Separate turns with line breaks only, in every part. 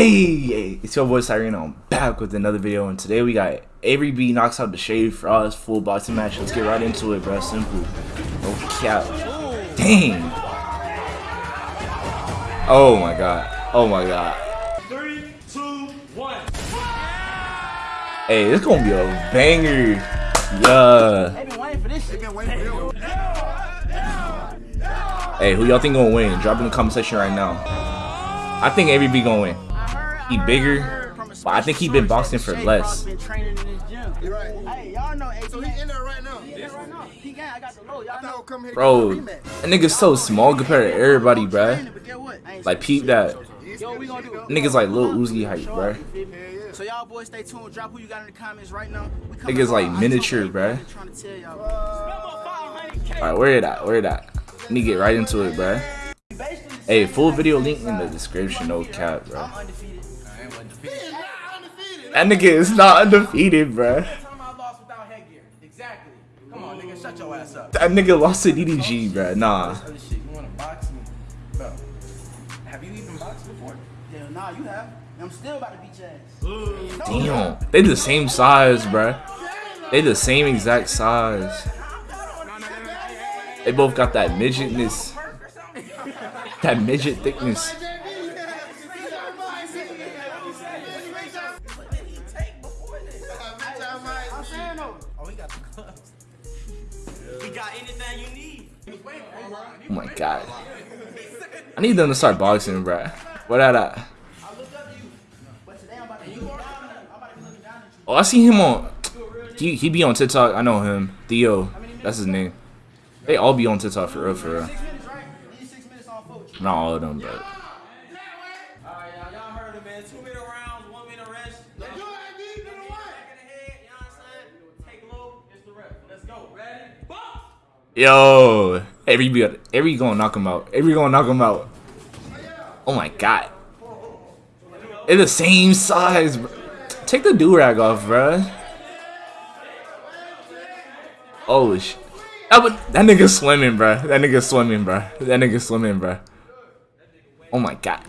Hey, it's your boy Siren. I'm back with another video, and today we got Avery B knocks out the Shade for us full boxing match. Let's get right into it, bro. Simple. No cap. Dang. Oh my god. Oh my god.
Three, two, one.
Hey, it's gonna be a banger. Yeah.
They been waiting for this shit.
Hey, who y'all think gonna win? Drop in the comment section right now. I think Avery B gonna win. He bigger, but I think he been boxing for less. Bro, that nigga's so small compared to everybody, bruh. Like, peep that. Niggas like Lil Uzi height, bruh.
So y'all boys stay tuned. Drop who you got in the comments right now.
Niggas like miniature, bruh. Alright, where it at? Where it at? Let me get right into it, bruh. Hey, full video link in the description, no cap, bro.
I'm.
That nigga is not undefeated, bruh.
Time I lost without headgear. Exactly. Come on, nigga, shut your ass up.
That nigga lost to DDG, bruh. Nah.
You want to box me? Bro, have you even boxed before?
Yeah, nah, you have. I'm still about to beat your ass.
Damn. They the same size, bruh. They the same exact size. They both got that midgetness. That midget thickness.
Oh, he got the gloves.
He got anything you need.
Oh my god. I need them to start boxing, bruh. What that at?
But today I'm about to be looking down. I'm about to be looking down at you.
Oh, I see him on. He he be on TikTok. I know him. Theo. That's his name. They all be on TikTok for real, for real.
Six minutes, right? These six minutes on foot.
Not all of them, but. Yo, Avery be Avery gonna knock him out. Avery gonna knock him out. Oh my god. They're the same size. Bro. Take the do rag off, bro. Oh sh. That, that nigga swimming, bro. That nigga swimming, bro. That nigga swimming, bro. Oh my god.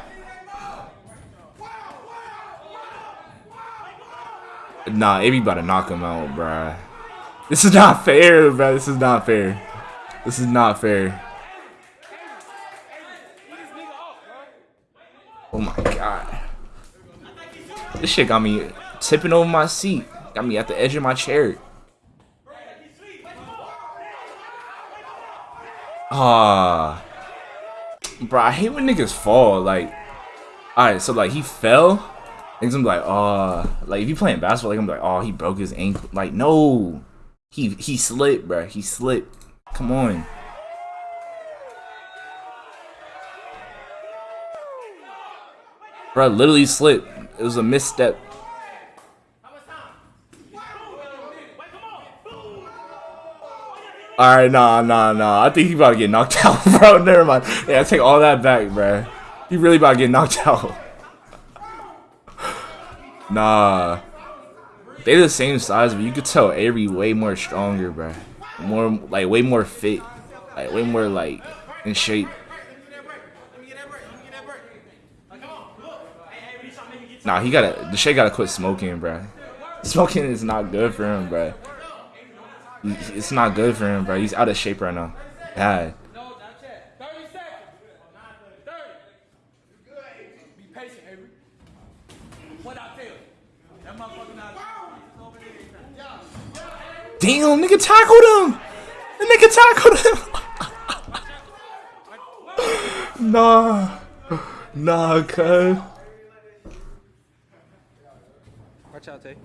Nah, everybody knock him out, bruh. This is not fair, bruh. This is not fair. This is not fair. Oh my god. This shit got me tipping over my seat. Got me at the edge of my chair. Ah. Bro, I hate when niggas fall. Like, alright, so like he fell. Niggas gonna be like, oh, like if you playing basketball, like I'm like, oh, he broke his ankle. Like, no, he he slipped, bro. He slipped. Come on. Bro, literally slipped. It was a misstep. All right, nah, nah, nah. I think he about to get knocked out, bro. Never mind. Yeah, I take all that back, bro. He really about to get knocked out. Nah. They the same size, but you could tell Avery way more stronger, bro. More like way more fit. Like way more like in shape. Nah, he gotta the Shay gotta quit smoking, bro. Smoking is not good for him, bro. It's not good for him, bro. He's out of shape right now. Bad.
No, not yet. 30 seconds. 30. Be patient, Avery. What I tell you? That motherfucker not. Over there.
Damn, nigga tackled him. The nigga tackled him. nah. Nah, cuz.
Watch out, Tay.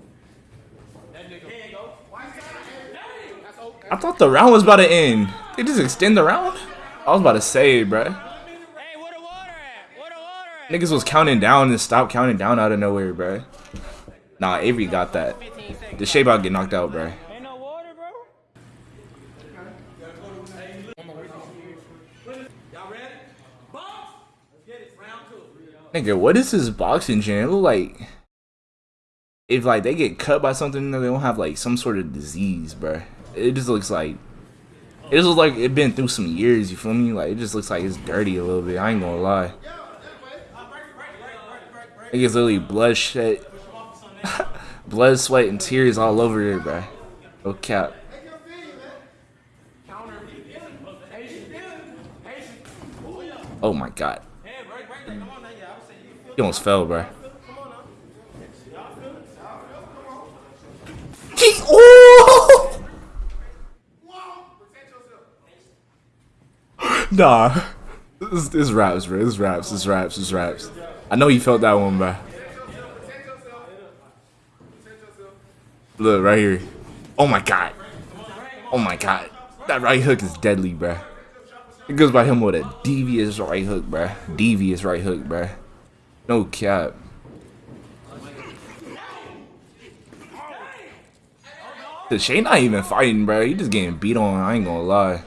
I thought the round was about to end. They just extend the round? I was about to say, bruh.
Hey, where the water at? Where the water at?
Niggas was counting down and stopped counting down out of nowhere, bruh. Nah, Avery got that. The Shea about get knocked out,
bro.
Nigga, what is this boxing gym? It look like if like they get cut by something, they don't have like some sort of disease, bruh. it just looks like it just looks like it been through some years. You feel me? Like it just looks like it's dirty a little bit. I ain't gonna lie. It gets literally blood shed, blood, sweat, and tears all over it, bro. No cap. Oh my god. He almost fell, bro. He, oh! Nah. This, this raps, bro. This raps, this raps, this raps. I know you felt that one, bro. Look, right here. Oh my god. Oh my god. That right hook is deadly, bro. It goes by him with a devious right hook, bro. Devious right hook, bro. No cap. The Shane not even fighting, bro. He just getting beat on. I ain't gonna lie.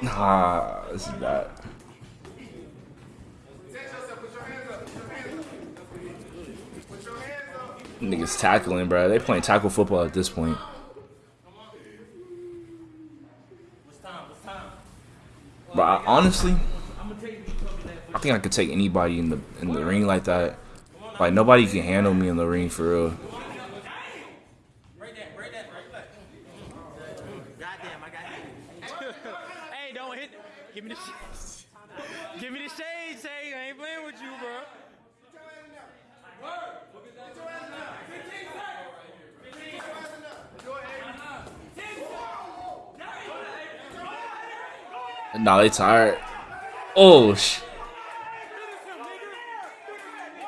Nah, this is bad. Niggas tackling, bro. They playing tackle football at this point. But I, honestly, I think I could take anybody in the in the ring like that. Like nobody can handle me in the ring for real.
Give me the shades. Give me the say. I ain't playing with you, bro.
Nah, they tired. Oh sh.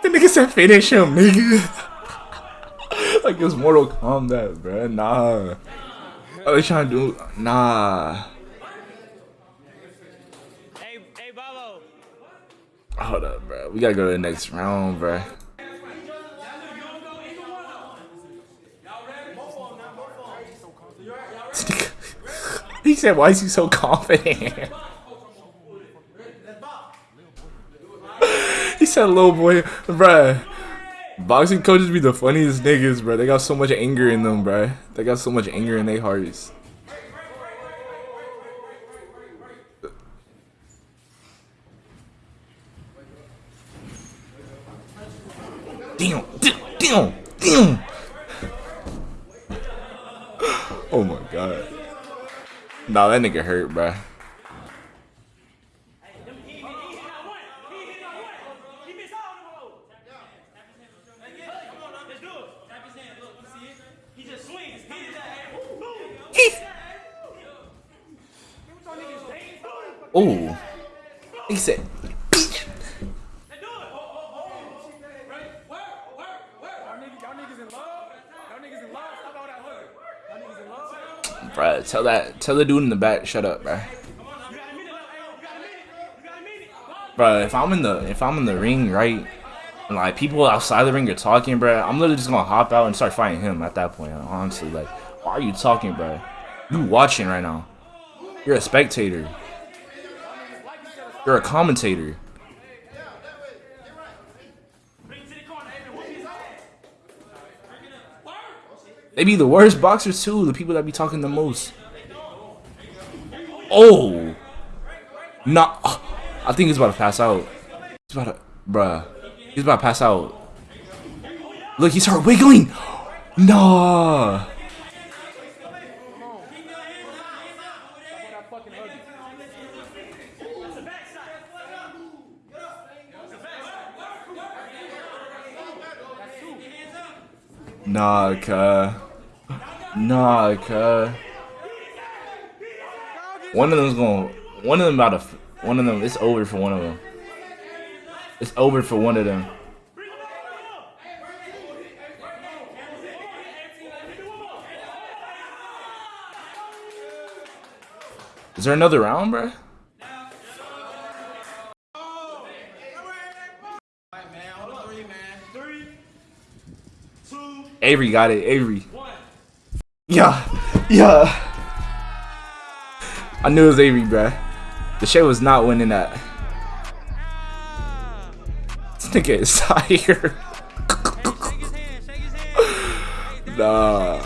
The nigga said finish him, nigga. like it's Mortal Kombat, bro. Nah. What they trying to do? Nah.
Hey, hey, Babo.
Hold up, bro. We gotta go to the next round, bro. He said, "Why is he so confident?" he said, "Little boy, bruh." Boxing coaches be the funniest niggas, bro. They got so much anger in them, bro. They got so much anger in their hearts. Damn, damn, damn, damn. Oh my god. Nah, that nigga hurt, bruh. Oh. He said, Bruh, tell that, tell the dude in the back, shut up, bro. Bro, if I'm in the, if I'm in the ring, right, and like people outside the ring are talking, bro, I'm literally just gonna hop out and start fighting him at that point. Honestly, like, why are you talking, bro? You watching right now? You're a spectator. You're a commentator. They be the worst boxers too, the people that be talking the most. Oh! Nah. I think he's about to pass out. He's about to, bruh. He's about to pass out. Look, he started wiggling! Nah! Nah, cuh. Nah, cuh. One of them's going. One of them about to. One of them. It's over for one of them. It's over for one of them. Is there another round, bruh? Avery got it. Avery. Yeah. Yeah. I knew it was Avery, bruh. The shit was not winning that. This nigga is tired. Nah.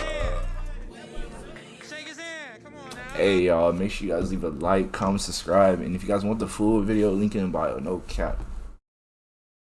Hey y'all, make sure you guys leave a like, comment, subscribe, and if you guys want the full video, link in the bio. No cap.